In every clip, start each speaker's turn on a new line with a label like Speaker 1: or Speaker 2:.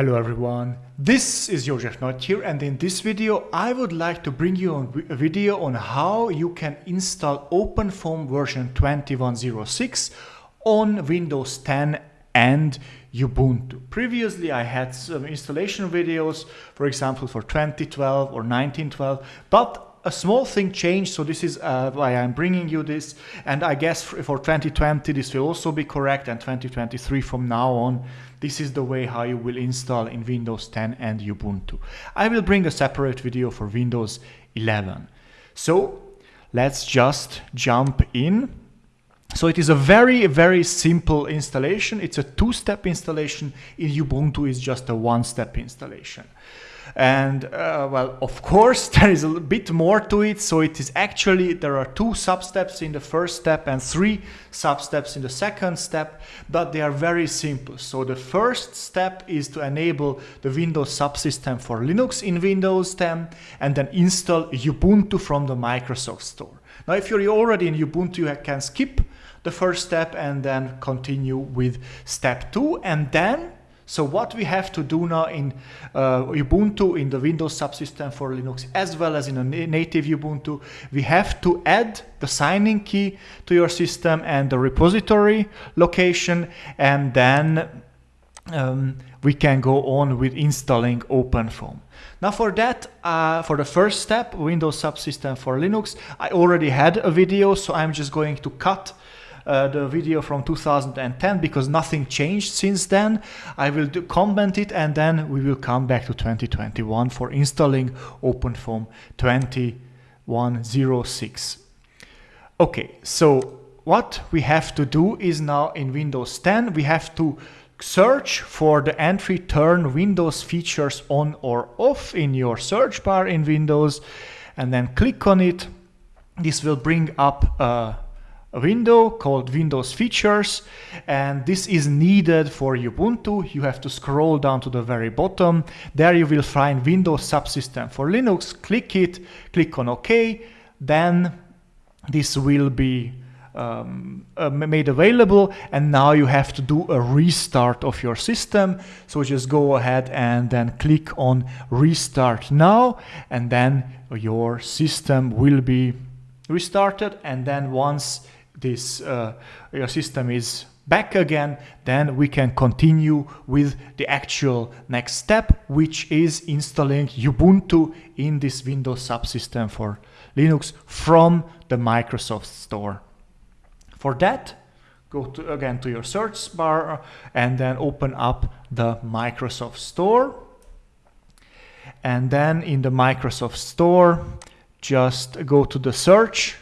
Speaker 1: Hello everyone, this is Jozsef Nagy here and in this video I would like to bring you a video on how you can install OpenFOAM version 2106 on Windows 10 and Ubuntu. Previously I had some installation videos, for example for 2012 or 1912, but a small thing changed, so this is uh, why I'm bringing you this. And I guess for 2020 this will also be correct, and 2023 from now on, this is the way how you will install in Windows 10 and Ubuntu. I will bring a separate video for Windows 11. So let's just jump in. So it is a very, very simple installation. It's a two-step installation. In Ubuntu, it's just a one-step installation. And uh, well, of course, there is a bit more to it. So it is actually, there are two sub-steps in the first step and three sub-steps in the second step, but they are very simple. So the first step is to enable the Windows subsystem for Linux in Windows 10 and then install Ubuntu from the Microsoft Store. Now, if you're already in Ubuntu, you can skip the first step and then continue with step two. And then so what we have to do now in uh, Ubuntu, in the Windows subsystem for Linux, as well as in a native Ubuntu, we have to add the signing key to your system and the repository location, and then um, we can go on with installing OpenFOAM. Now for that, uh, for the first step, Windows subsystem for Linux, I already had a video, so I'm just going to cut uh, the video from 2010 because nothing changed since then. I will do, comment it and then we will come back to 2021 for installing OpenFOAM 2106. Okay, so what we have to do is now in Windows 10, we have to search for the entry turn Windows features on or off in your search bar in Windows and then click on it. This will bring up a window called Windows Features and this is needed for Ubuntu. You have to scroll down to the very bottom. There you will find Windows Subsystem for Linux. Click it, click on OK. Then this will be um, uh, made available and now you have to do a restart of your system. So just go ahead and then click on Restart Now and then your system will be restarted and then once this uh, your system is back again, then we can continue with the actual next step, which is installing Ubuntu in this Windows subsystem for Linux from the Microsoft Store. For that, go to, again to your search bar and then open up the Microsoft Store. And then in the Microsoft Store, just go to the search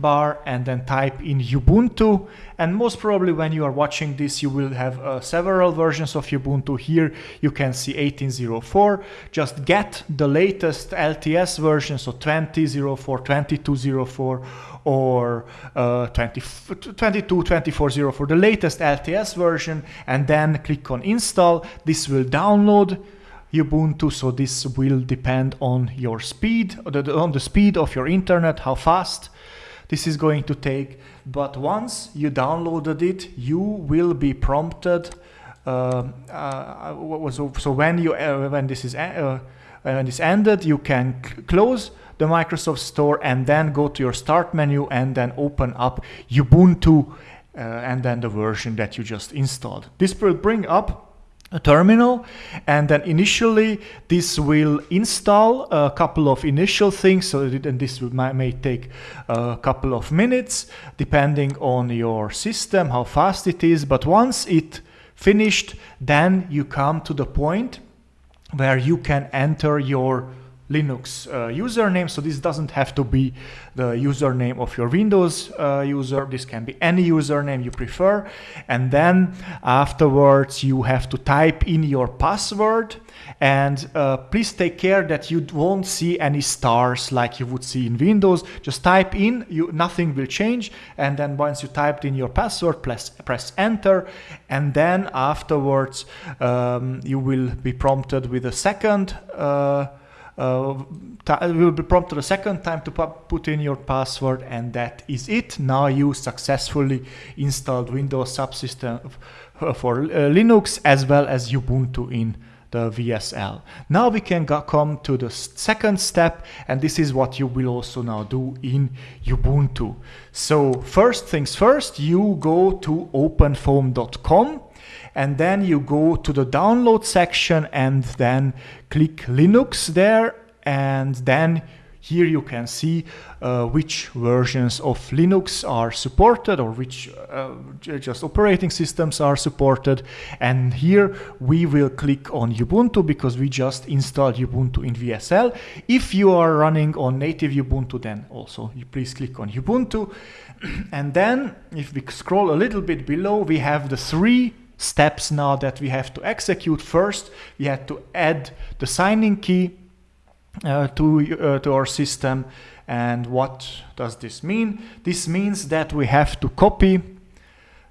Speaker 1: bar and then type in Ubuntu. And most probably when you are watching this you will have uh, several versions of Ubuntu. Here you can see 1804 just get the latest LTS version so 2004 2204 or uh, 20, 22 2404 the latest LTS version and then click on install. This will download Ubuntu, so this will depend on your speed, on the speed of your internet, how fast this is going to take. But once you downloaded it, you will be prompted. Uh, uh, so, so when you uh, when this is uh, when this ended, you can close the Microsoft Store and then go to your Start menu and then open up Ubuntu uh, and then the version that you just installed. This will bring up terminal and then initially this will install a couple of initial things so and this may, may take a couple of minutes depending on your system how fast it is. But once it finished then you come to the point where you can enter your Linux uh, username. So this doesn't have to be the username of your Windows uh, user. This can be any username you prefer. And then afterwards you have to type in your password and uh, please take care that you won't see any stars like you would see in Windows. Just type in, you, nothing will change. And then once you typed in your password, press, press enter. And then afterwards um, you will be prompted with a second uh, uh, will be prompted a second time to put in your password and that is it. Now you successfully installed Windows subsystem for uh, Linux as well as Ubuntu in the WSL. Now we can come to the second step and this is what you will also now do in Ubuntu. So first things first, you go to openfoam.com and then you go to the download section and then click Linux there and then here you can see uh, which versions of Linux are supported or which uh, just operating systems are supported. And here we will click on Ubuntu because we just installed Ubuntu in WSL. If you are running on native Ubuntu, then also you please click on Ubuntu. and then if we scroll a little bit below, we have the three steps now that we have to execute. First, we had to add the signing key uh, to, uh, to our system. And what does this mean? This means that we have to copy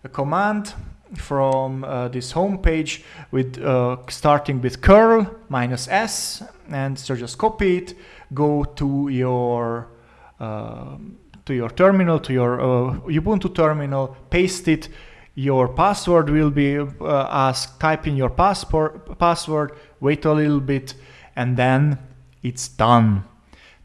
Speaker 1: a command from uh, this home page with uh, starting with curl minus s and so just copy it go to your uh, to your terminal to your uh, ubuntu terminal paste it your password will be asked type in your passport password wait a little bit and then it's done.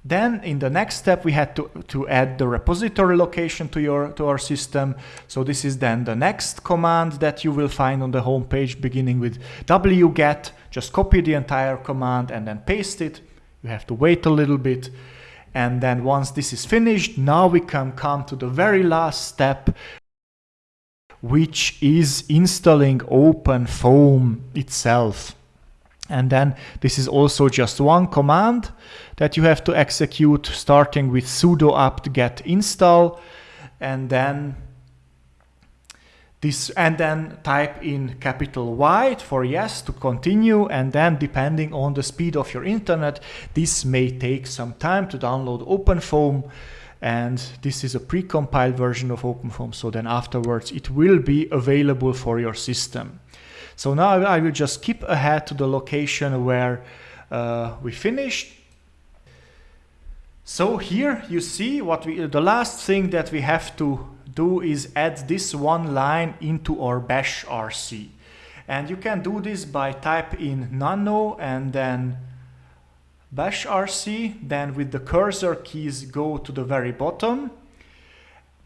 Speaker 1: Then in the next step, we had to, to add the repository location to, your, to our system. So this is then the next command that you will find on the home page beginning with wget. Just copy the entire command and then paste it. You have to wait a little bit. And then once this is finished, now we can come to the very last step, which is installing OpenFOAM itself. And then this is also just one command that you have to execute starting with sudo apt get install and then this and then type in capital Y for yes to continue and then depending on the speed of your internet this may take some time to download OpenFOAM and this is a precompiled version of OpenFOAM so then afterwards it will be available for your system. So now I will just skip ahead to the location where uh, we finished. So here you see what we, the last thing that we have to do is add this one line into our bash RC. And you can do this by type in nano and then bash RC, then with the cursor keys go to the very bottom,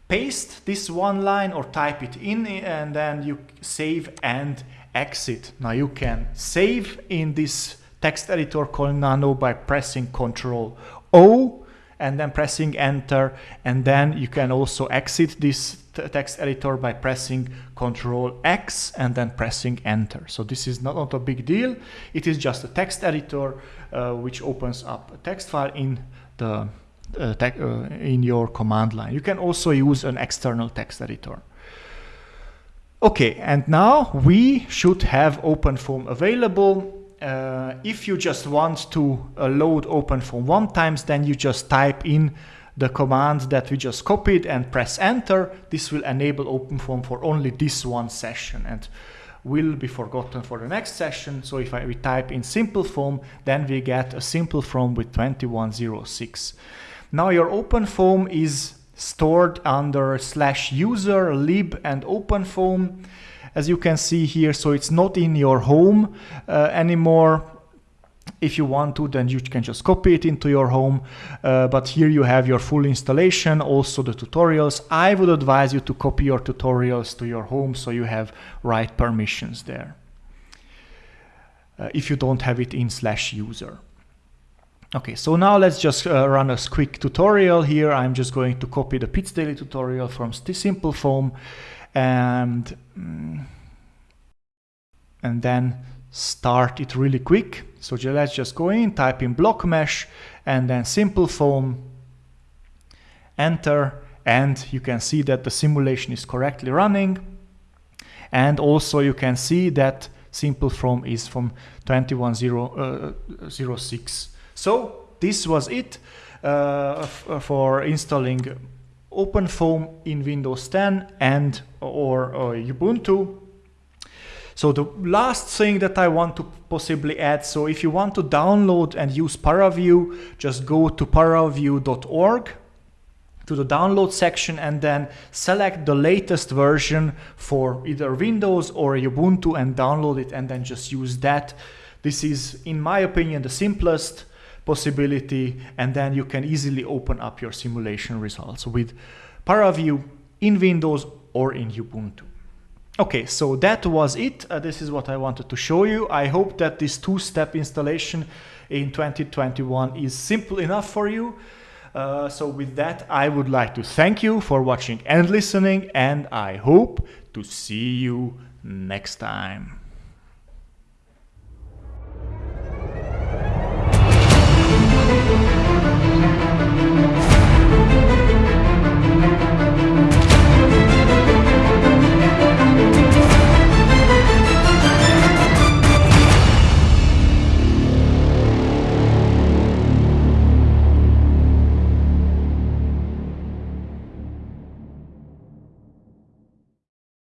Speaker 1: paste this one line or type it in and then you save and exit. Now you can save in this text editor called Nano by pressing Ctrl O and then pressing enter and then you can also exit this text editor by pressing Ctrl X and then pressing enter. So this is not, not a big deal. It is just a text editor uh, which opens up a text file in the uh, uh, in your command line. You can also use an external text editor. Okay, and now we should have OpenFOAM available. Uh, if you just want to uh, load OpenFOAM one times, then you just type in the command that we just copied and press enter. This will enable OpenFOAM for only this one session and will be forgotten for the next session. So if I, we type in SimpleFOAM, then we get a SimpleFOAM with 2106. Now your OpenFOAM is stored under slash user, lib and openfoam as you can see here. So it's not in your home uh, anymore. If you want to, then you can just copy it into your home. Uh, but here you have your full installation, also the tutorials. I would advise you to copy your tutorials to your home so you have right permissions there. Uh, if you don't have it in slash user. Okay, so now let's just uh, run a quick tutorial here. I'm just going to copy the pitzDaily tutorial from SimpleFOAM and, mm, and then start it really quick. So let's just go in, type in blockMesh and then Simple SimpleFOAM, enter, and you can see that the simulation is correctly running. And also you can see that Simple SimpleFOAM is from 2106. So this was it uh, for installing OpenFOAM in Windows 10 and or, or Ubuntu. So the last thing that I want to possibly add, so if you want to download and use ParaView, just go to paraview.org to the download section and then select the latest version for either Windows or Ubuntu and download it and then just use that This is, in my opinion, the simplest possibility, and then you can easily open up your simulation results with ParaView in Windows or in Ubuntu. Okay, so that was it. Uh, this is what I wanted to show you. I hope that this two-step installation in 2021 is simple enough for you. Uh, so with that, I would like to thank you for watching and listening, and I hope to see you next time.